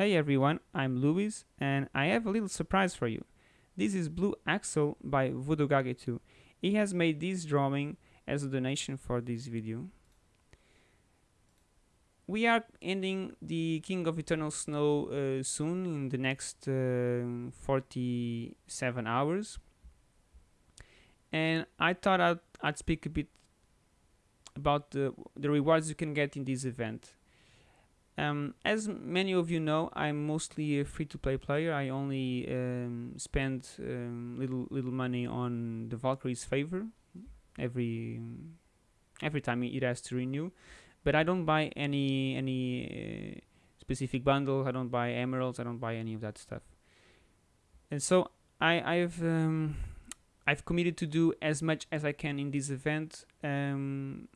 Hey everyone, I'm Luis and I have a little surprise for you. This is Blue Axel by VoodooGage2. He has made this drawing as a donation for this video. We are ending the King of Eternal Snow uh, soon in the next uh, 47 hours and I thought I'd, I'd speak a bit about the, the rewards you can get in this event. Um, as many of you know, I'm mostly a free-to-play player. I only um, spend um, little little money on the Valkyrie's favor every every time it has to renew, but I don't buy any any uh, specific bundle. I don't buy emeralds. I don't buy any of that stuff. And so I I've um, I've committed to do as much as I can in this event, um,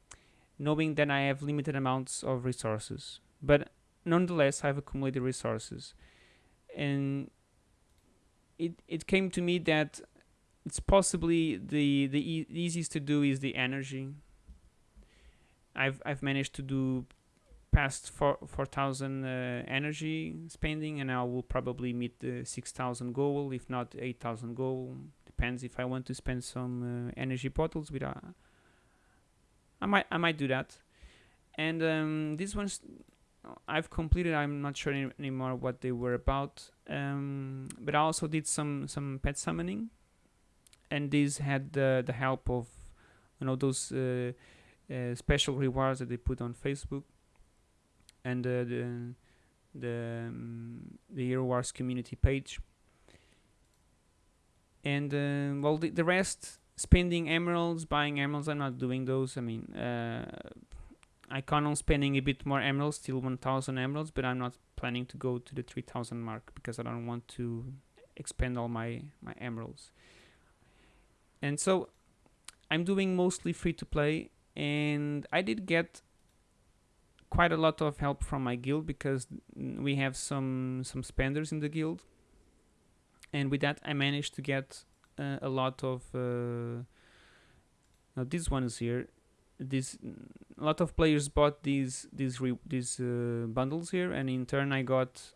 knowing that I have limited amounts of resources but nonetheless I've accumulated resources. And it it came to me that it's possibly the the e easiest to do is the energy. I've I've managed to do past 4 4000 uh, energy spending and I will probably meet the 6000 goal if not 8000 goal. Depends if I want to spend some uh, energy bottles with a I might I might do that. And um, this one's I've completed. I'm not sure any, anymore what they were about. Um, but I also did some some pet summoning, and these had the the help of you know those uh, uh, special rewards that they put on Facebook, and uh, the the um, the Hero Wars community page. And uh, well, the, the rest spending emeralds, buying emeralds. I'm not doing those. I mean uh, I count on spending a bit more emeralds, still 1000 emeralds, but I'm not planning to go to the 3000 mark because I don't want to expend all my, my emeralds. And so I'm doing mostly free to play and I did get quite a lot of help from my guild because we have some some spenders in the guild and with that I managed to get uh, a lot of uh, now these ones here this a lot of players bought these these these uh, bundles here and in turn I got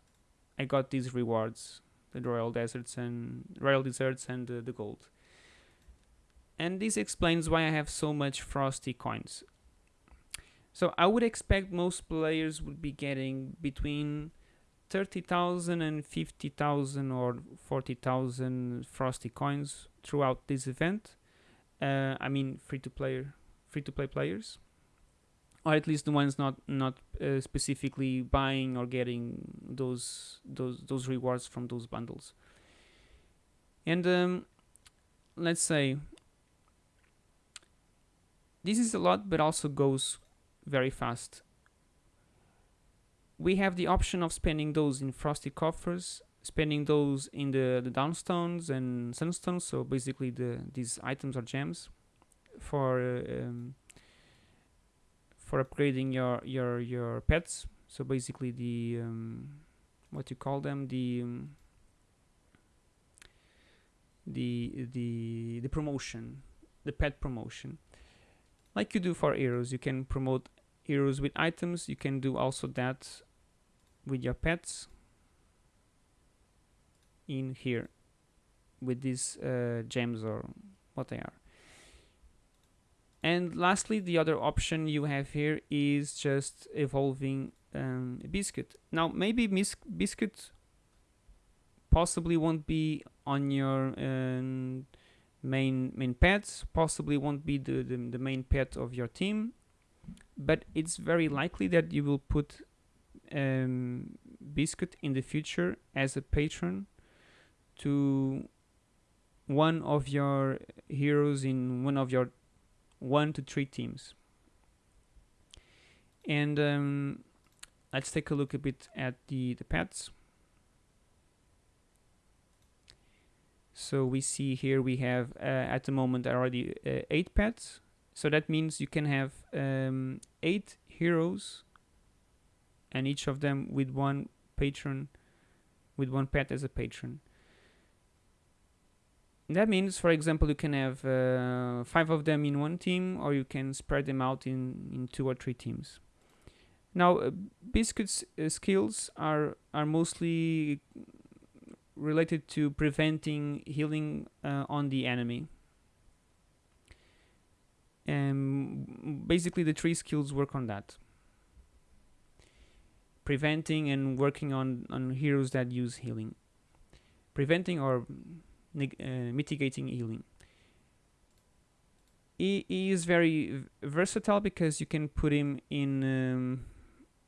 I got these rewards the royal deserts and royal deserts and uh, the gold. And this explains why I have so much frosty coins. So I would expect most players would be getting between 30,000 and 50,000 or 40,000 frosty coins throughout this event. Uh, I mean free to player free-to-play players or at least the ones not not uh, specifically buying or getting those those those rewards from those bundles. And um, let's say this is a lot but also goes very fast. We have the option of spending those in frosty coffers spending those in the the downstones and sunstones so basically the these items are gems for um, for upgrading your your your pets. So basically the um, what you call them the um, the the the promotion the pet promotion. Like you do for heroes you can promote heroes with items. You can do also that with your pets in here with these uh, gems or what they are and lastly the other option you have here is just evolving um, biscuit. Now maybe biscuit possibly won't be on your um, main main pets possibly won't be the, the, the main pet of your team but it's very likely that you will put um, biscuit in the future as a patron to one of your heroes in one of your one to three teams. And um, let's take a look a bit at the, the pets. So we see here we have uh, at the moment already uh, eight pets. So that means you can have um, eight heroes and each of them with one patron, with one pet as a patron. That means, for example, you can have uh, five of them in one team, or you can spread them out in, in two or three teams. Now, uh, Biscuit's uh, skills are are mostly related to preventing healing uh, on the enemy. And basically, the three skills work on that. Preventing and working on, on heroes that use healing. Preventing or mitigating healing. He, he is very versatile because you can put him in um,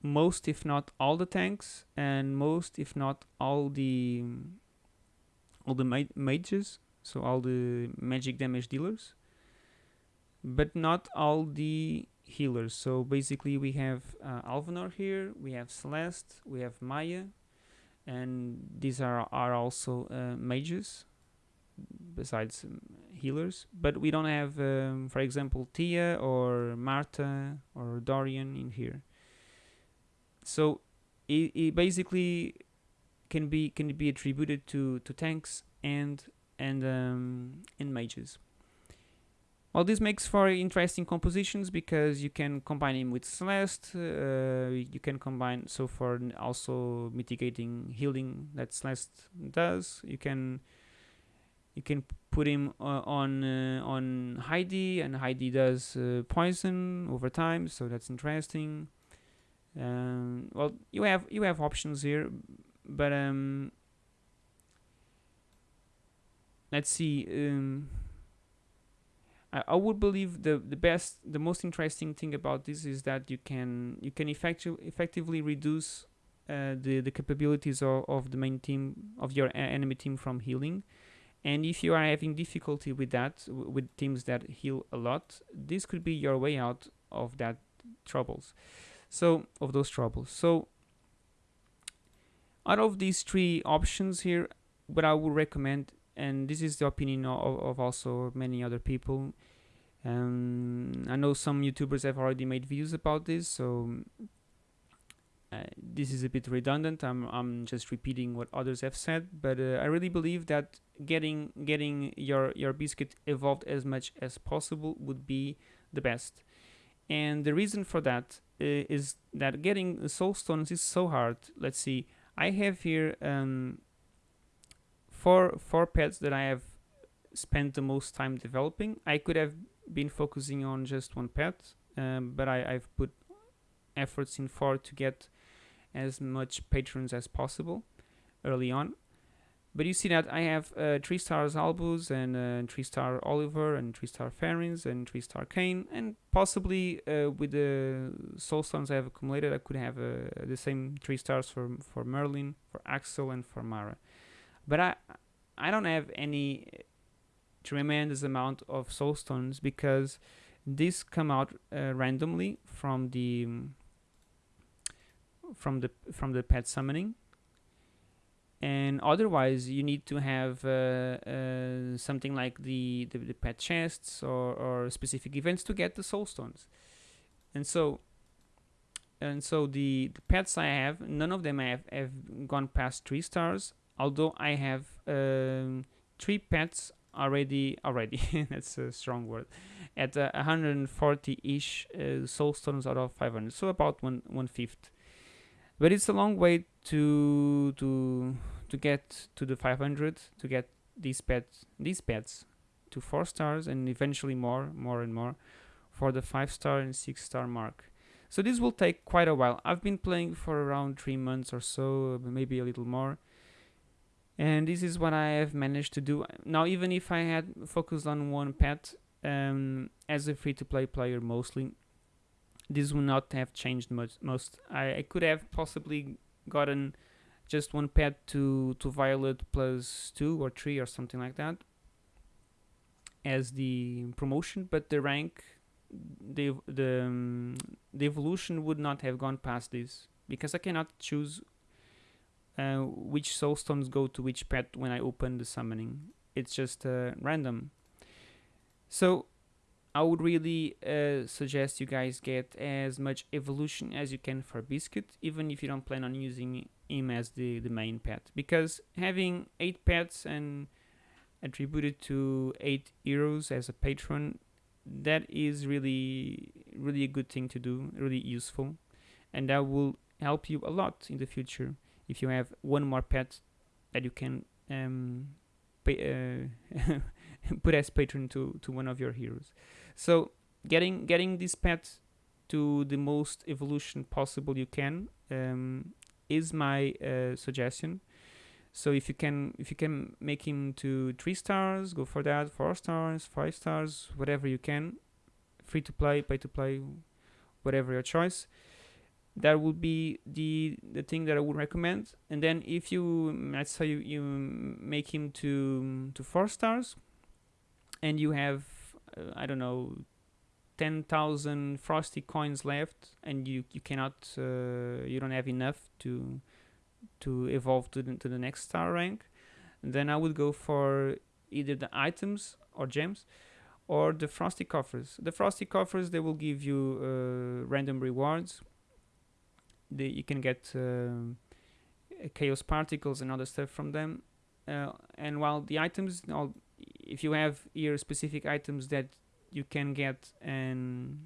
most if not all the tanks and most if not all the all the ma mages so all the magic damage dealers but not all the healers so basically we have uh, Alvanor here we have Celeste we have Maya and these are are also uh, mages besides um, healers but we don't have um, for example Tia or Marta or Dorian in here so it, it basically can be can be attributed to to tanks and and um, and mages. Well, this makes for interesting compositions because you can combine him with Celeste. Uh, you can combine so for also mitigating healing that Celeste does. You can you can put him uh, on uh, on Heidi, and Heidi does uh, poison over time, so that's interesting. Um, well, you have you have options here, but um, let's see. Um, I, I would believe the the best, the most interesting thing about this is that you can you can effectu- effectively reduce uh, the the capabilities of, of the main team of your enemy team from healing. And if you are having difficulty with that, with teams that heal a lot, this could be your way out of that troubles. So of those troubles. So out of these three options here what I would recommend and this is the opinion of, of also many other people um, I know some YouTubers have already made videos about this so uh, this is a bit redundant I'm, I'm just repeating what others have said but uh, I really believe that getting getting your your biscuit evolved as much as possible would be the best and the reason for that uh, is that getting soul stones is so hard. Let's see. I have here um, four four pets that I have spent the most time developing. I could have been focusing on just one pet, um, but I, I've put efforts in four to get as much patrons as possible early on. But you see that I have uh, 3 stars Albus and uh, 3 star Oliver and 3 star Fenris and 3 star Kain and possibly uh, with the soul stones I have accumulated I could have uh, the same 3 stars for, for Merlin, for Axel and for Mara. But I, I don't have any tremendous amount of soul stones because these come out uh, randomly from the from the from the pet summoning. And otherwise you need to have uh, uh, something like the, the, the pet chests or, or specific events to get the soul stones. And so and so the, the pets I have none of them have, have gone past three stars although I have um, three pets already already that's a strong word at uh, 140-ish uh, soul stones out of 500 so about one one fifth but it's a long way to to to get to the 500 to get these pets these pets to four stars and eventually more more and more for the five star and six star mark. So this will take quite a while. I've been playing for around three months or so maybe a little more. And this is what i have managed to do. Now even if i had focused on one pet um, as a free-to-play player mostly this would not have changed much most. I, I could have possibly gotten just one pet to to violet plus two or three or something like that as the promotion but the rank the the um, the evolution would not have gone past this because I cannot choose uh, which soul stones go to which pet when I open the summoning. It's just uh, random. So I would really uh, suggest you guys get as much evolution as you can for Biscuit, even if you don't plan on using him as the, the main pet. Because having 8 pets and attributed to 8 heroes as a patron, that is really, really a good thing to do, really useful. and that will help you a lot in the future if you have one more pet that you can um, pay, uh, put as patron to, to one of your heroes. So getting getting this pet to the most evolution possible you can um, is my uh, suggestion. So if you can if you can make him to three stars, go for that. Four stars, five stars, whatever you can. Free to play, pay to play, whatever your choice. That would be the the thing that I would recommend. And then if you let's say you, you make him to to four stars, and you have uh, I don't know 10,000 frosty coins left and you you cannot uh, you don't have enough to to evolve to the, to the next star rank then I would go for either the items or gems or the frosty coffers. The frosty coffers they will give you uh, random rewards. They, you can get uh, chaos particles and other stuff from them. Uh, and while the items all, if you have here specific items that you can get and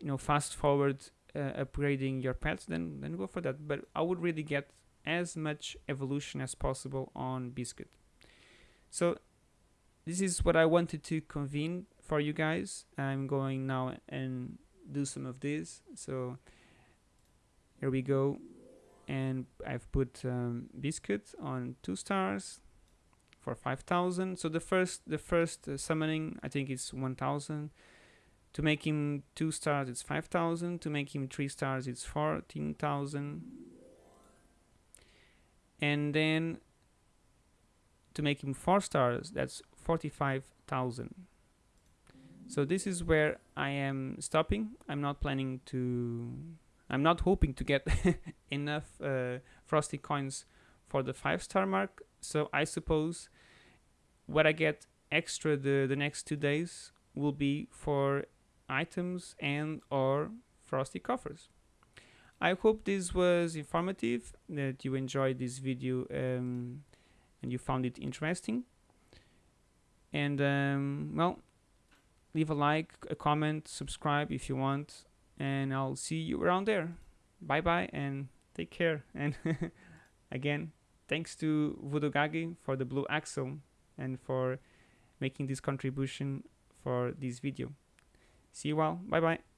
you know fast forward uh, upgrading your pets then then go for that. But i would really get as much evolution as possible on biscuit. So this is what i wanted to convene for you guys. I'm going now and do some of this. So here we go. And i've put um, biscuit on two stars for 5000 so the first the first uh, summoning i think it's 1000 to make him two stars it's 5000 to make him three stars it's 14000 and then to make him four stars that's 45000 so this is where i am stopping. I'm not planning to i'm not hoping to get enough uh, frosty coins for the five star mark so I suppose what I get extra the, the next two days will be for items and or frosty coffers. I hope this was informative, that you enjoyed this video um, and you found it interesting. And um, well, leave a like, a comment, subscribe if you want, and I'll see you around there. Bye bye and take care. And again, Thanks to Voodoo for the blue Axel and for making this contribution for this video. See you all. Bye bye.